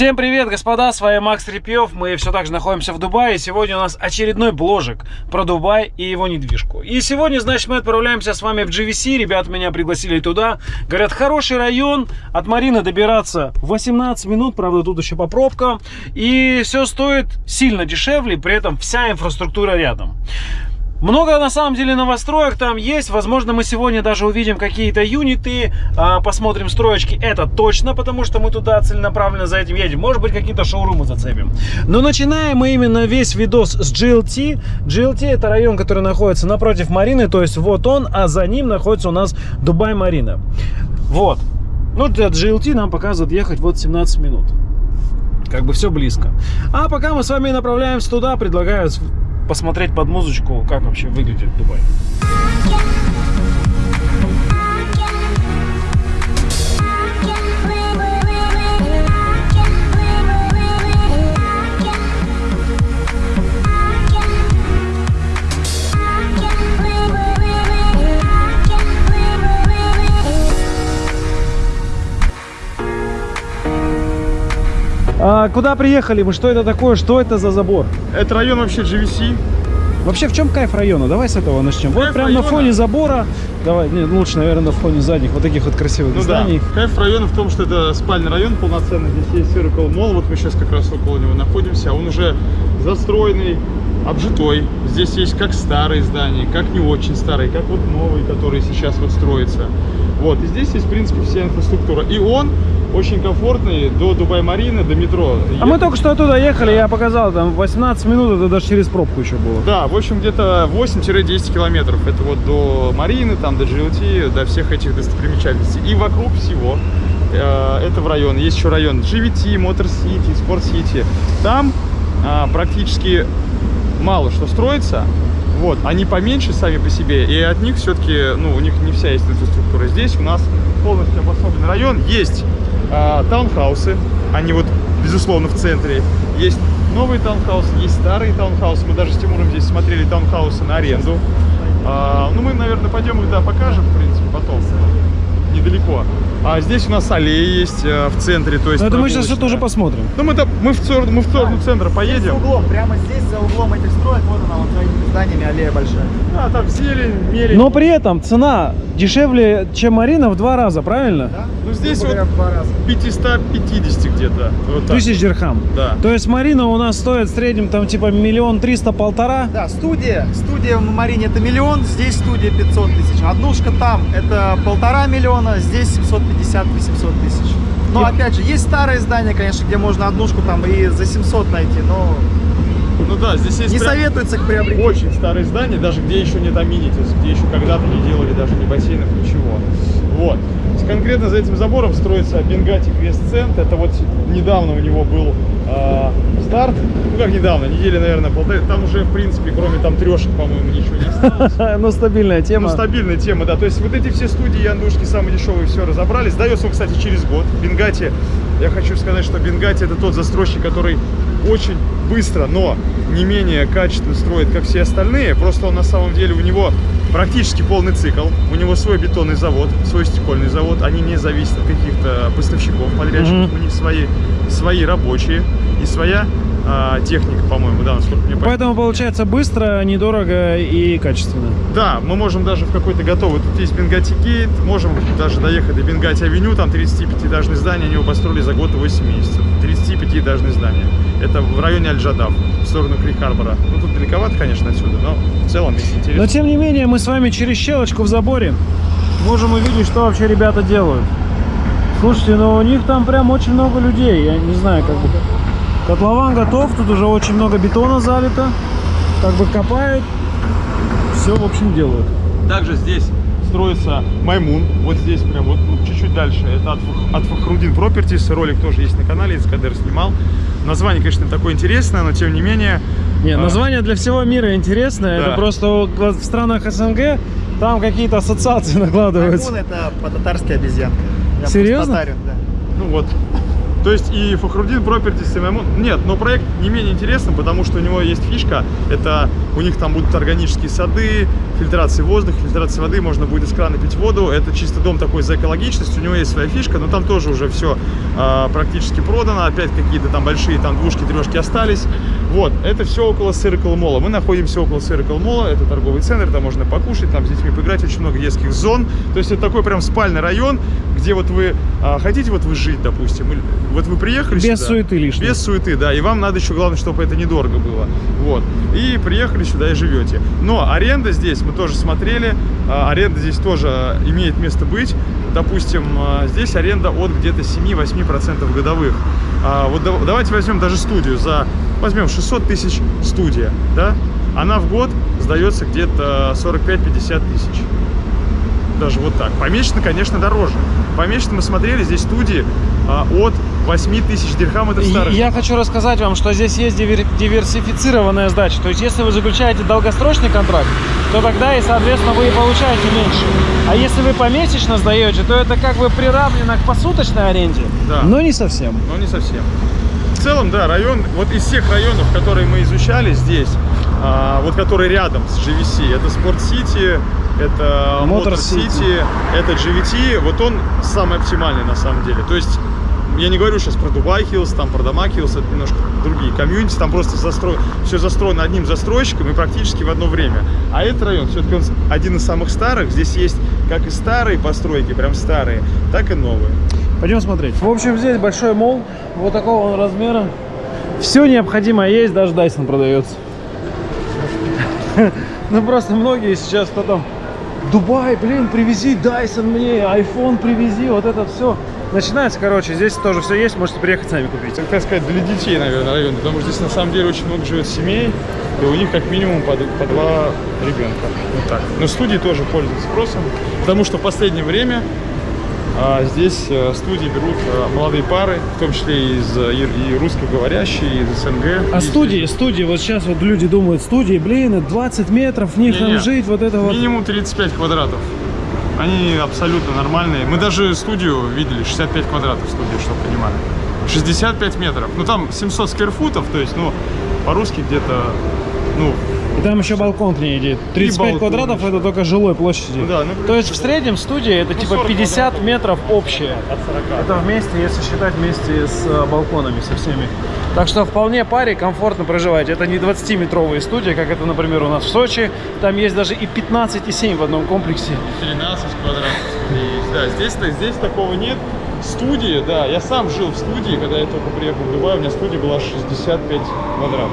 Всем привет, господа, с вами Макс Репьев. Мы все так же находимся в Дубае. Сегодня у нас очередной бложик про Дубай и его недвижку. И сегодня, значит, мы отправляемся с вами в GVC. Ребята меня пригласили туда. Говорят, хороший район. От Марины добираться 18 минут. Правда, тут еще по пробкам. И все стоит сильно дешевле. При этом вся инфраструктура рядом. Много на самом деле новостроек там есть. Возможно, мы сегодня даже увидим какие-то юниты, а, посмотрим строечки. Это точно, потому что мы туда целенаправленно за этим едем. Может быть, какие-то шоурумы зацепим. Но начинаем мы именно весь видос с GLT. GLT это район, который находится напротив Марины, то есть вот он, а за ним находится у нас Дубай Марина. Вот. Ну, для GLT нам показывают ехать вот 17 минут. Как бы все близко. А пока мы с вами направляемся туда, предлагаю посмотреть под музычку, как вообще выглядит Дубай. А, куда приехали мы? Что это такое? Что это за забор? Это район вообще GVC. Вообще, в чем кайф района? Давай с этого начнем. Кайф вот прям района? на фоне забора. Давай, не, лучше, наверное, на фоне задних вот таких вот красивых Ну зданий. да. Кайф района в том, что это спальный район полноценный. Здесь есть Circle Mall. Вот мы сейчас как раз около него находимся. Он уже застроенный, обжитой. Здесь есть как старые здания, как не очень старые, как вот новые, которые сейчас вот строятся. Вот. И здесь есть, в принципе, вся инфраструктура. И он очень комфортный до Дубай-Марины, до метро. А мы только что оттуда ехали, я показал, там 18 минут, это даже через пробку еще было. Да, в общем, где-то 8-10 километров. Это вот до Марины, там до GLT, до всех этих достопримечательностей. И вокруг всего э, этого района. Есть еще район GVT, Motor City, Sport City. Там а, практически мало что строится. Вот, они поменьше сами по себе, и от них все-таки, ну, у них не вся есть инфраструктура. Здесь у нас полностью обособленный район. Есть а, таунхаусы, они вот, безусловно, в центре. Есть новые таунхаусы, есть старые таунхаусы. Мы даже с Тимуром здесь смотрели таунхаусы на аренду. А, ну, мы, наверное, пойдем их, да, покажем, в принципе, потом. Недалеко. А здесь у нас аллея есть э, в центре, то есть Но это мы сейчас все тоже посмотрим. Ну, мы, мы, в сторону, мы в сторону центра Здесь поедем. за углом, прямо здесь, за углом этих строек, вот она, вот за этими зданиями аллея большая. А, там зелень, мелень. Но при этом цена дешевле, чем Марина в два раза, правильно? Да? Ну, здесь вот в два раза. 550 где-то. Вот так. Тысяч дирхам. Да. То есть Марина у нас стоит в среднем там типа миллион триста полтора. Да, студия. Студия в Марине это миллион, здесь студия 500 тысяч. Однушка там это полтора миллиона, здесь 750-800 тысяч. Но опять же, есть старые здания, конечно, где можно однушку там и за 700 найти, но Ну да, здесь есть не прям советуется к приобретению. очень старые здания, даже где еще нет аминитис, где еще когда-то не делали даже ни бассейнов, ничего. Вот. Конкретно за этим забором строится Бенгати Квест Цент. Это вот недавно у него был а, старт. Ну как недавно, недели, наверное, полторы. Там уже, в принципе, кроме там трешек, по-моему, ничего не осталось. Ну, стабильная Ну, тема. стабильная тема, да. То есть вот эти все студии яндушки самые дешевые все разобрали. Сдается он, кстати, через год. Бенгати, я хочу сказать, что Бенгати это тот застройщик, который очень быстро, но не менее качественно строит, как все остальные. Просто он на самом деле, у него практически полный цикл. У него свой бетонный завод, свой стекольный завод. Они не зависят от каких-то поставщиков, подрядчиков. Мгм. У них свои, свои рабочие и своя а, техника, по-моему, да, насколько мне понятно. Поэтому получается быстро, недорого и качественно. Да, мы можем даже в какой-то готовый. Тут есть Бенгати Гейт, можем даже доехать до Бенгати Авеню, там 35-этажные здания, они его построили за год и 8 месяцев. 35-этажные здания. Это в районе Аль-Джадав, в сторону Крик-Харбора. Ну, тут далековато, конечно, отсюда, но в целом, если Но интересно. тем не менее, мы с вами через щелочку в заборе можем увидеть, что вообще ребята делают. Слушайте, ну у них там прям очень много людей. Я не знаю, как бы. Котлован готов, тут уже очень много бетона залито. Как бы копают. Все, в общем, делают. Также здесь строится Маймун, вот здесь прям вот ну, чуть-чуть дальше. Это от, от Фахрудин Properties, ролик тоже есть на канале, Искадер снимал. Название, конечно, такое интересное, но тем не менее... Не, а, название для всего мира интересное. Да. Это просто в странах СНГ там какие-то ассоциации накладываются. Маймун это по-татарски обезьянка. Я Серьезно? татарин, да. Ну вот, То есть и Фахрудин Properties, Маймун... Нет, но проект не менее интересный, потому что у него есть фишка. Это у них там будут органические сады, фильтрация воздуха, фильтрация воды, можно будет из крана пить воду. Это чисто дом такой за экологичность, у него есть своя фишка, но там тоже уже все практически продано. Опять какие-то там большие там двушки, трешки остались. Вот, это все около Circle Mall. Мы находимся около Circle Mall, это торговый центр, там можно покушать, там с детьми поиграть, очень много детских зон. То есть это такой прям спальный район, где вот вы а, хотите вот вы жить, допустим, или- вот вы приехали Без сюда, суеты лишней. без суеты, да, и вам надо еще, главное, чтобы это недорого было, вот, и приехали сюда и живете. Но аренда здесь, мы тоже смотрели, а, аренда здесь тоже а, имеет место быть, допустим, а, здесь аренда от где-то 7-8% годовых. Вот да- давайте возьмем даже студию за, возьмем 600 тысяч студия, да, она в год сдается где-то 45-50 тысяч даже вот так. Помесячно, конечно, дороже. Помесячно мы смотрели, здесь студии а, от 8 тысяч дирхам, это старых. Я хочу рассказать вам, что здесь есть дивер- диверсифицированная сдача. То есть, если вы заключаете долгосрочный контракт, то тогда и, соответственно, вы и получаете меньше. А если вы помесячно сдаете, то это как бы приравнено к посуточной аренде, Да. но не совсем. Но не совсем. В целом, да, район, вот из всех районов, которые мы изучали здесь, а, вот которые рядом с GVC, это Спорт Сити, это Motor Motor City, это GVT, вот он самый оптимальный на самом деле. То есть, я не говорю сейчас про Дубай Хиллз, там про Дома Хиллз, это немножко другие комьюнити, там просто застро... все застроено одним застройщиком и практически в одно время. А этот район, все-таки он один из самых старых, здесь есть как и старые постройки, прям старые, так и новые. Пойдем смотреть. В общем, здесь большой мол, вот такого он размера. Все необходимое есть, даже Dyson продается. Ну просто многие сейчас потом Дубай, блин, привези Dyson мне, iPhone привези, вот это все. Начинается, короче, здесь тоже все есть, можете приехать сами купить. Так, так сказать, для детей, наверное, район, потому что здесь на самом деле очень много живет семей, и у них как минимум по, по два ребенка. Вот так. Но студии тоже пользуются спросом, потому что в последнее время здесь э, студии берут э, молодые пары, в том числе из э, и, русскоговорящие, из СНГ. А И студии, студии, вот сейчас вот люди думают, студии, блин, это 20 метров, в них Не-не. там жить, вот это вот. Минимум 35 квадратов. Они абсолютно нормальные. Мы даже студию видели, 65 квадратов студию, чтобы понимали. 65 метров. Ну там 700 скверфутов, то есть, ну, по-русски где-то, ну, И там еще балкон к ней идет. 35 балкон квадратов еще. это только жилой площади. Да, ну, То есть в среднем студия это Ну, типа 40 50 квадратов. метров общее. от 40. Это вместе, если считать вместе с э, балконами со всеми. Так что вполне паре комфортно проживать. Это не 20-метровые студии, как это, например, у нас в Сочи. Там есть даже и 15,7 в одном комплексе. 13 квадратов есть. Да, здесь, здесь такого нет. Студии, да, я сам жил в студии, когда я только приехал в Дубай, у меня студия была 65 квадратов.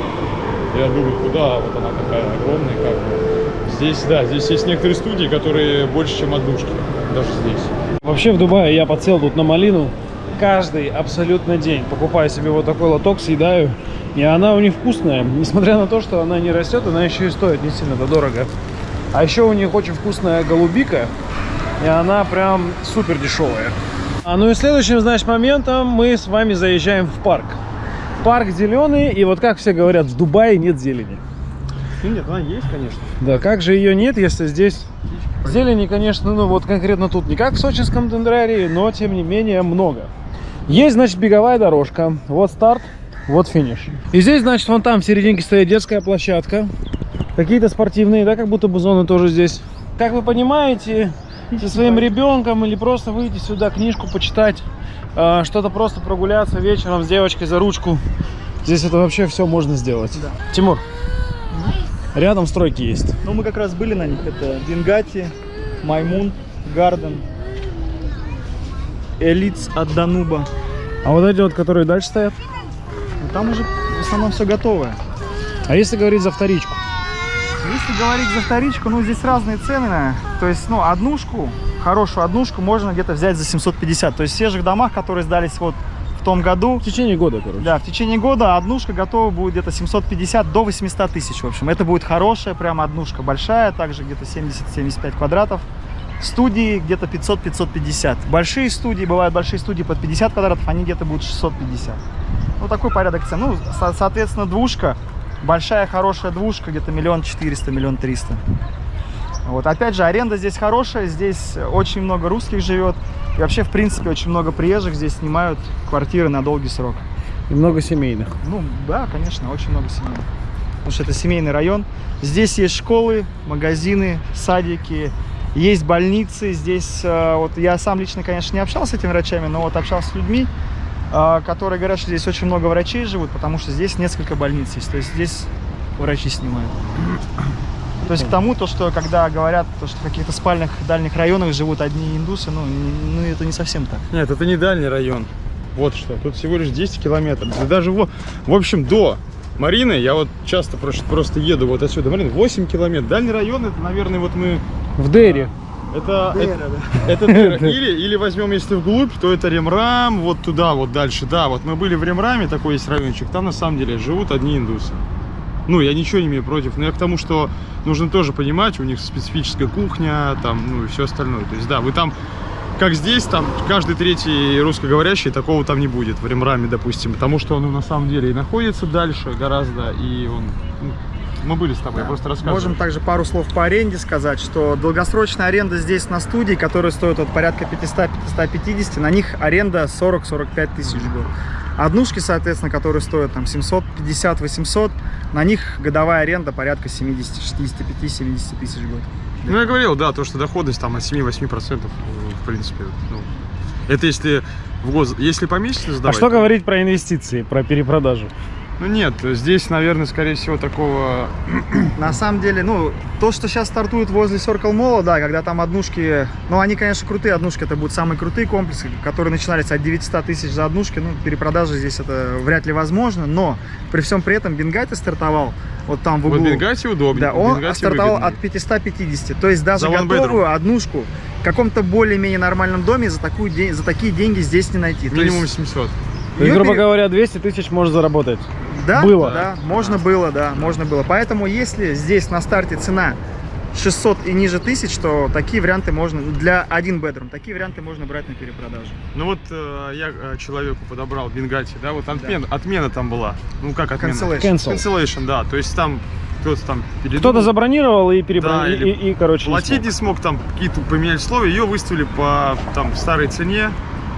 Я думаю, куда вот она такая огромная, как бы. Здесь, да, здесь есть некоторые студии, которые больше, чем однушки, даже здесь. Вообще в Дубае я подсел тут на малину. Каждый абсолютно день покупаю себе вот такой лоток, съедаю. И она у них вкусная. Несмотря на то, что она не растет, она еще и стоит не сильно-то дорого. А еще у них очень вкусная голубика. И она прям супер дешевая. А ну и следующим, значит, моментом мы с вами заезжаем в парк. Парк зеленый, и вот как все говорят, в Дубае нет зелени. Ну нет, она есть, конечно. Да, как же ее нет, если здесь зелени, конечно, ну вот конкретно тут не как в сочинском дендрарии, но тем не менее много. Есть, значит, беговая дорожка. Вот старт, вот финиш. И здесь, значит, вон там в серединке стоит детская площадка. Какие-то спортивные, да, как будто бы зоны тоже здесь. Как вы понимаете, со своим ребенком или просто выйти сюда, книжку почитать, а, что-то просто прогуляться вечером с девочкой за ручку. Здесь это вообще все можно сделать. Да. Тимур, рядом стройки есть. Ну, мы как раз были на них. Это Дингати, Маймун, Гарден, Элитс от Дануба. А вот эти вот, которые дальше стоят? Ну, там уже в основном все готовое. А если говорить за вторичку? Если говорить за вторичку, ну, здесь разные цены. То есть, ну, однушку, хорошую однушку можно где-то взять за 750. То есть, в же домах, которые сдались вот в том году, В течение года, короче. Да, в течение года однушка готова будет где-то 750 до 800 тысяч, в общем. Это будет хорошая прям однушка, большая, также где-то 70-75 квадратов. Студии где-то 500-550. Большие студии, бывают большие студии под 50 квадратов, они где-то будут 650. Ну, такой порядок цен. Ну, со- соответственно, двушка, большая хорошая двушка, где-то миллион четыреста, миллион триста. Вот, опять же, аренда здесь хорошая, здесь очень много русских живет. И вообще, в принципе, очень много приезжих здесь снимают квартиры на долгий срок. И много семейных. Ну, да, конечно, очень много семейных. Потому что это семейный район. Здесь есть школы, магазины, садики, есть больницы. Здесь, э, вот я сам лично, конечно, не общался с этими врачами, но вот общался с людьми, которые говорят, что здесь очень много врачей живут, потому что здесь несколько больниц есть. То есть здесь врачи снимают. То есть к тому, то, что когда говорят, то, что в каких-то спальных дальних районах живут одни индусы, ну, ну это не совсем так. Нет, это не дальний район. Вот что. Тут всего лишь 10 километров. Да даже во... в общем, до Марины, я вот часто просто, просто еду вот отсюда. Марина, 8 километров. Дальний район, это, наверное, вот мы... В Дерри. Это, это, это Дера. или, или возьмем, если вглубь, то это Ремрам, вот туда, вот дальше. Да, вот мы были в Ремраме, такой есть райончик. Там на самом деле живут одни индусы. Ну, я ничего не имею против, но я к тому, что нужно тоже понимать, у них специфическая кухня, там, ну и все остальное. То есть, да, вы там, как здесь, там, каждый третий русскоговорящий, такого там не будет, в Ремраме, допустим, потому что он ну, на самом деле и находится дальше гораздо, и он... ну, мы были с тобой, я просто рассказываю. Можем также пару слов по аренде сказать, что долгосрочная аренда здесь на студии, которая стоит вот порядка 500-550, на них аренда 40-45 тысяч в год. Однушки, соответственно, которые стоят там 750-800, на них годовая аренда порядка 70, 65-70 тысяч в год. Ну, я говорил, да, то, что доходность там от 7-8%, в принципе, ну, это если в год, если помесячно А сдавать. что говорить про инвестиции, про перепродажу? Ну, нет, здесь, наверное, скорее всего, такого... На самом деле, ну, то, что сейчас стартует возле Circle Mall, да, когда там однушки, ну, они, конечно, крутые однушки, это будут самые крутые комплексы, которые начинались от 900 тысяч за однушки, ну, перепродажа здесь это вряд ли возможно, но при всем при этом Бенгати стартовал, вот там в Вот углу. Бенгати удобнее. Да, он Бенгати стартовал выгоднее. от 550, то есть даже За готовую однушку в каком-то более-менее нормальном доме за, такую, за такие деньги здесь не найти. Минимум есть 700. То есть, её грубо пере- говоря, 200 тысяч можно заработать. Да, Было. Да, можно было, да, можно было. Поэтому если здесь на старте цена 600 и ниже тысяч, то такие варианты можно, для один bedroom, такие варианты можно брать на перепродажу. Ну вот э, я э, человеку подобрал Бенгати, да, вот отмена, отмена там была. Ну как отмена? Cancellation. Cancel. Cancellation, да. То есть там кто-то там передумал. Кто-то забронировал и перебронировал, Да, или и, и, короче, не Платить смог. не смог, там какие-то поменяли условия, ее выставили по там старой цене.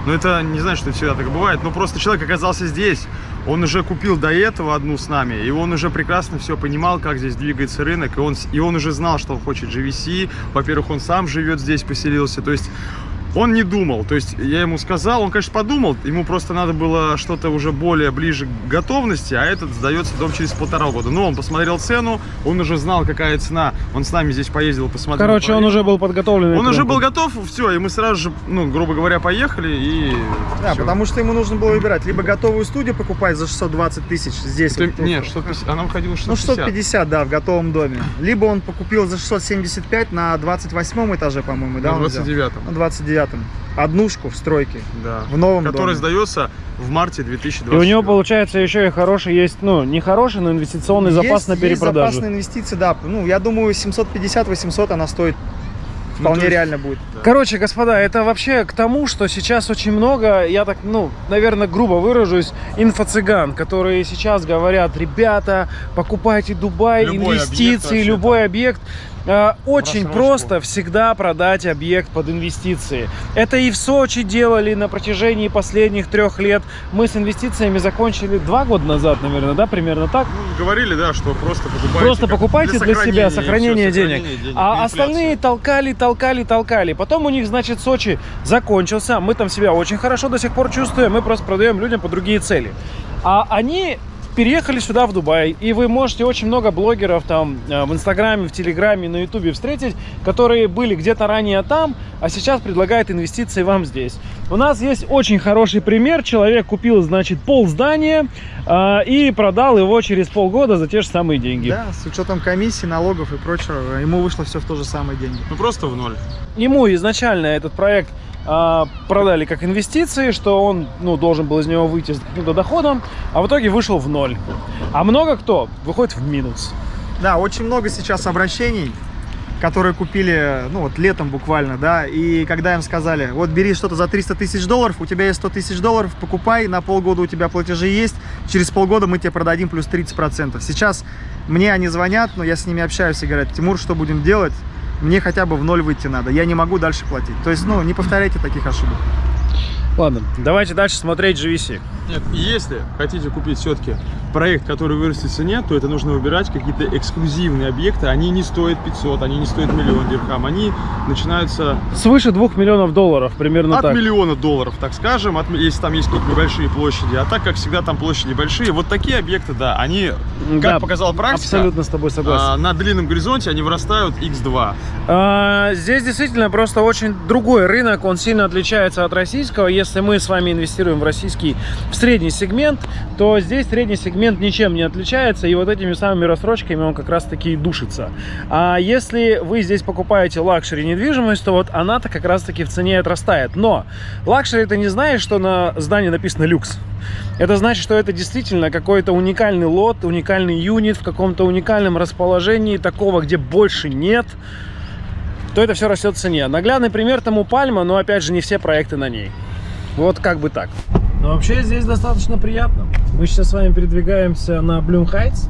Но это не знаю, что всегда так бывает. Но просто человек оказался здесь. Он уже купил до этого одну с нами, и он уже прекрасно все понимал, как здесь двигается рынок, и он, и он уже знал, что он хочет GVC. Во-первых, он сам живет здесь, поселился. То есть он не думал, то есть я ему сказал, он, конечно, подумал, ему просто надо было что-то уже более ближе к готовности, а этот сдается дом через полтора года. Но он посмотрел цену, он уже знал, какая цена, он с нами здесь поездил, посмотрел. Короче, он проверил. уже был подготовлен. Он уже был готов, все, и мы сразу же, ну, грубо говоря, поехали и... Да, всё. потому что ему нужно было выбирать, либо готовую студию покупать за 620 тысяч здесь. Это- вот, нет, ну, 650, она выходила Ну, 650. 650, да, в готовом доме. Либо он покупил за 675 на 28 этаже, по-моему, да? На он взял? 29-м, На 29-м. Однушку в стройке, да. в новом Который доме. сдается в марте И 2020. у него, получается, еще и хороший есть, ну, не хороший, но инвестиционный запас есть, на есть перепродажу. запасные инвестиции, да. Ну, я думаю, 750-800 она стоит. Ну, Вполне то есть- реально будет. Короче, господа, это вообще к тому, что сейчас очень много, я так, ну, наверное, грубо выражусь, инфо-цыган, которые сейчас говорят, ребята, покупайте Дубай, Любой объект инвестиции, вообще любой объект. Э, Очень Просрочку. просто всегда продать объект под инвестиции. Это и в Сочи делали на протяжении последних трех лет. Мы с инвестициями закончили два года назад, наверное, да, примерно так. Ну, говорили, да, что просто покупайте. Просто покупайте для, себя и сохранение всё, денег. сохранение А инфляция. остальные толкали, толкали, толкали. Потом у них, значит, Сочи закончился. Мы там себя очень хорошо до сих пор чувствуем. Мы просто продаем людям по другие цели. А они переехали сюда, в Дубай. И вы можете очень много блогеров там э, в Инстаграме, в Телеграме, на Ютубе встретить, которые были где-то ранее там, а сейчас предлагают инвестиции вам здесь. У нас есть очень хороший пример. Человек купил, значит, пол здания э, и продал его через полгода за те же самые деньги. Да, с учетом комиссии, налогов и прочего, ему вышло все в то же самое деньги. Ну, просто в ноль. ему изначально этот проект а, продали как инвестиции, что он ну, должен был из него выйти с каким-то доходом, а в итоге вышел в ноль. А много кто выходит в минус. Да, очень много сейчас обращений, которые купили, ну вот летом буквально, да, и когда им сказали, вот бери что-то за 300 тысяч долларов, у тебя есть 100 тысяч долларов, покупай, на полгода у тебя платежи есть, через полгода мы тебе продадим плюс 30%. Сейчас мне они звонят, но я с ними общаюсь и говорят, Тимур, что будем делать? мне хотя бы в ноль выйти надо. Я не могу дальше платить. То есть, ну, не повторяйте таких ошибок. Ладно, давайте дальше смотреть GVC. Нет, и если хотите купить все-таки проект, который вырастет в цене, то это нужно выбирать какие-то эксклюзивные объекты. Они не стоят 500, они не стоят миллион дирхам. Они начинаются Свыше 2 миллионов долларов, примерно от так. миллиона долларов, так скажем, от, если там есть какие-то небольшие площади. А так, как всегда, там площади большие. Вот такие объекты, да, они, как Да, показала практика, Абсолютно с тобой согласен. а, на длинном горизонте они вырастают x2. А, Здесь действительно просто очень другой рынок, он сильно отличается от российского. Если мы с вами инвестируем в российский, в средний сегмент, то здесь средний сегмент ничем не отличается, и вот этими самыми рассрочками он как раз таки и душится. А если вы здесь покупаете luxury недвижимость, то вот она-то как раз таки в цене отрастает. Но luxury это не значит, что на здании написано люкс. Это значит, что это действительно какой-то уникальный лот, уникальный юнит в каком-то уникальном расположении, такого, где больше нет то это все растет в цене. Наглядный пример тому Пальма, но опять же не все проекты на ней. Вот как бы так. Но вообще здесь достаточно приятно. Мы сейчас с вами передвигаемся на Bloom Heights.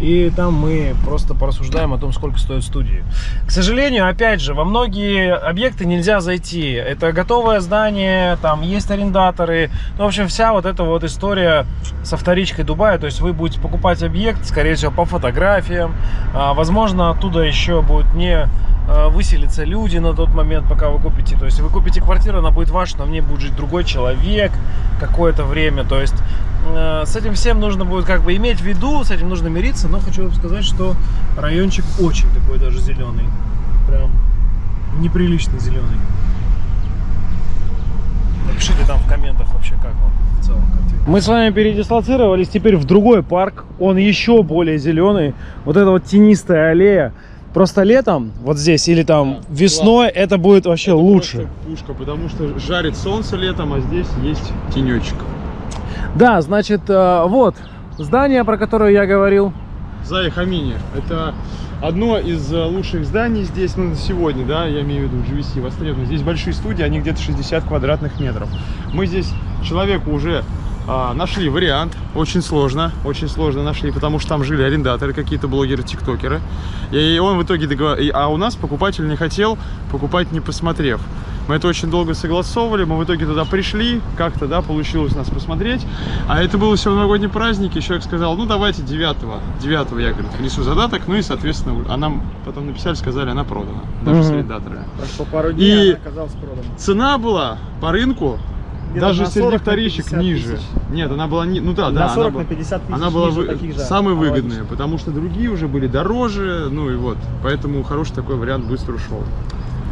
И там мы просто порассуждаем о том, сколько стоят студии. К сожалению, опять же, во многие объекты нельзя зайти. Это готовое здание, там есть арендаторы. Ну, в общем, вся вот эта вот история со вторичкой Дубая. То есть вы будете покупать объект, скорее всего, по фотографиям. А, возможно, оттуда еще будут не а, выселиться люди на тот момент, пока вы купите. То есть вы купите квартиру, она будет ваша, но в ней будет жить другой человек какое-то время. То есть э, с этим всем нужно будет как бы иметь в виду, с этим нужно мириться. Но хочу вам сказать, что райончик очень такой даже зеленый. Прям неприлично зеленый. Напишите там в комментах вообще, как вам в целом картина. Мы с вами передислоцировались теперь в другой парк. Он еще более зеленый. Вот эта вот тенистая аллея. Просто летом, вот здесь, или там Да, весной, это будет вообще лучше. Просто пушка, потому что жарит солнце летом, а здесь есть тенечек. Да, значит, э, вот здание, про которое я говорил. Зая Хамини. Это одно из э, лучших зданий здесь, ну, на сегодня, да, я имею в виду GVC востребовано. Здесь большие студии, они где-то 60 квадратных метров. Мы здесь человеку уже а, нашли вариант, очень сложно, очень сложно нашли, потому что там жили арендаторы, какие-то блогеры, тиктокеры. И он в итоге договорился, а у нас покупатель не хотел покупать, не посмотрев. Мы это очень долго согласовывали, мы в итоге туда пришли, как-то, да, получилось нас посмотреть. А это был еще новогодний праздник, и человек сказал, ну давайте 9 9 я, говорит, внесу задаток, ну и, соответственно, а нам потом написали, сказали, она продана, даже с Мгм. арендаторами. Прошло пару И- дней, она оказалась продана. Цена была по рынку, даже среди 40 на вторичек 50 ниже. тысяч. Нет, она была, не, ну да, на да, 40 она, на была- 50 тысяч она была вы- таких же самая выгодная, потому что другие уже были дороже, ну и вот, поэтому хороший такой вариант быстро ушел.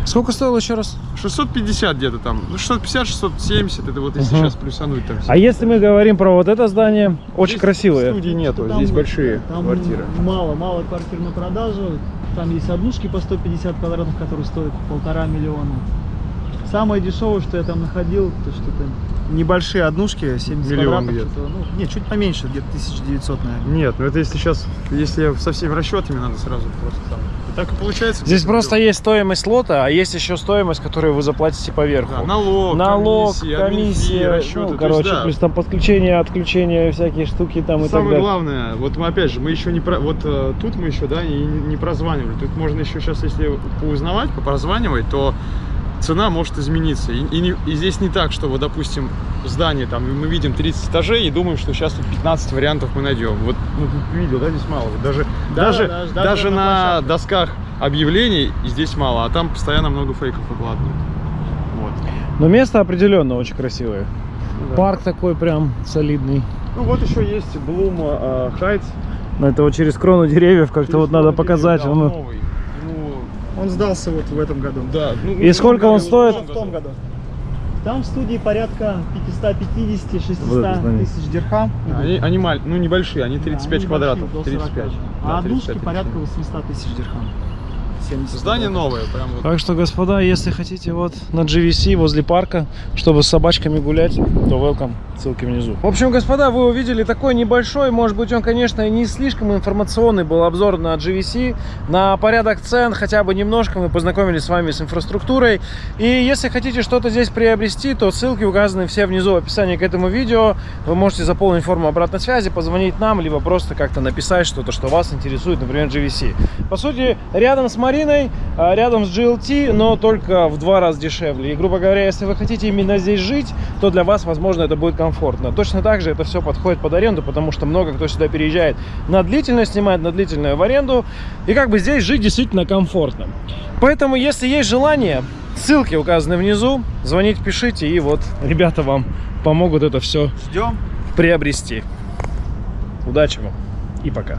Сколько стоило еще раз? 650 где-то там, ну 650, 670, это вот если Мгм. сейчас плюсануть там. А если мы говорим про вот это здание, очень Здесь красивое. Студий нету, Там- здесь большие там квартиры. Мало, мало квартир на продажу. Там есть однушки по 150 квадратов, которые стоят полтора миллиона. Самое дешевое, что я там находил, то что-то небольшие однушки, 70 Миллион квадратов. где-то. Ну, нет, чуть поменьше, где-то 1900, наверное. Нет, ну это если сейчас, если со всеми расчетами надо сразу просто там. И так и получается. Здесь просто миллион. есть стоимость лота, а есть еще стоимость, которую вы заплатите поверху. Да, налог, Налог, комиссия, комиссия, расчеты. ну, то есть, короче, да, плюс там подключение, отключение, всякие штуки там и так Самое далее. главное, вот мы опять же, мы еще не про, вот э, тут мы еще, да, не, не прозванивали. Тут можно еще сейчас, если поузнавать, попрозванивать, то цена может измениться. И, и не- и здесь не так, что вот, допустим, здание там, мы видим 30 этажей и думаем, что сейчас тут 15 вариантов мы найдем. Вот, ну, тут видел, да, здесь мало. Вот даже, Да, даже, даже- даже, даже на на досках объявлений здесь мало, а там постоянно много фейков выкладывают. Вот. Но место определенно очень красивое. Да. Парк такой прям солидный. Ну вот еще есть Блум э, Хайтс. Но это вот через крону деревьев как-то вот надо показать. Да, ну. новый. Он сдался вот в этом году. Да. ну, И сколько он стоит? В том году. Там в студии порядка 550-600 Вот это здание. тысяч дирхам. Они, они маль- ну небольшие, они 35 Да, они квадратов. небольшие, до 35. 40. Да, А однушки 35 порядка тысяч. 800 тысяч дирхам. 70 Здание новое, прям вот. Так что, господа, если хотите вот на GVC возле парка, чтобы с собачками гулять, то welcome, ссылки внизу. В общем, господа, вы увидели такой небольшой, может быть, он, конечно, не слишком информационный был обзор на GVC, на порядок цен, хотя бы немножко мы познакомились с вами с инфраструктурой. И если хотите что-то здесь приобрести, то ссылки указаны все внизу в описании к этому видео. Вы можете заполнить форму обратной связи, позвонить нам, либо просто как-то написать что-то, что вас интересует, например, GVC. По сути, рядом с Мариной машиной а, рядом с GLT, но только в два раза дешевле. И, грубо говоря, если вы хотите именно здесь жить, то для вас, возможно, это будет комфортно. Точно так же это все подходит под аренду, потому что много кто сюда переезжает на длительное, снимает на длительную в аренду. И как бы здесь жить действительно комфортно. Поэтому, если есть желание, ссылки указаны внизу, звоните, пишите, и вот ребята вам помогут это все Ждем. приобрести. Удачи вам и пока.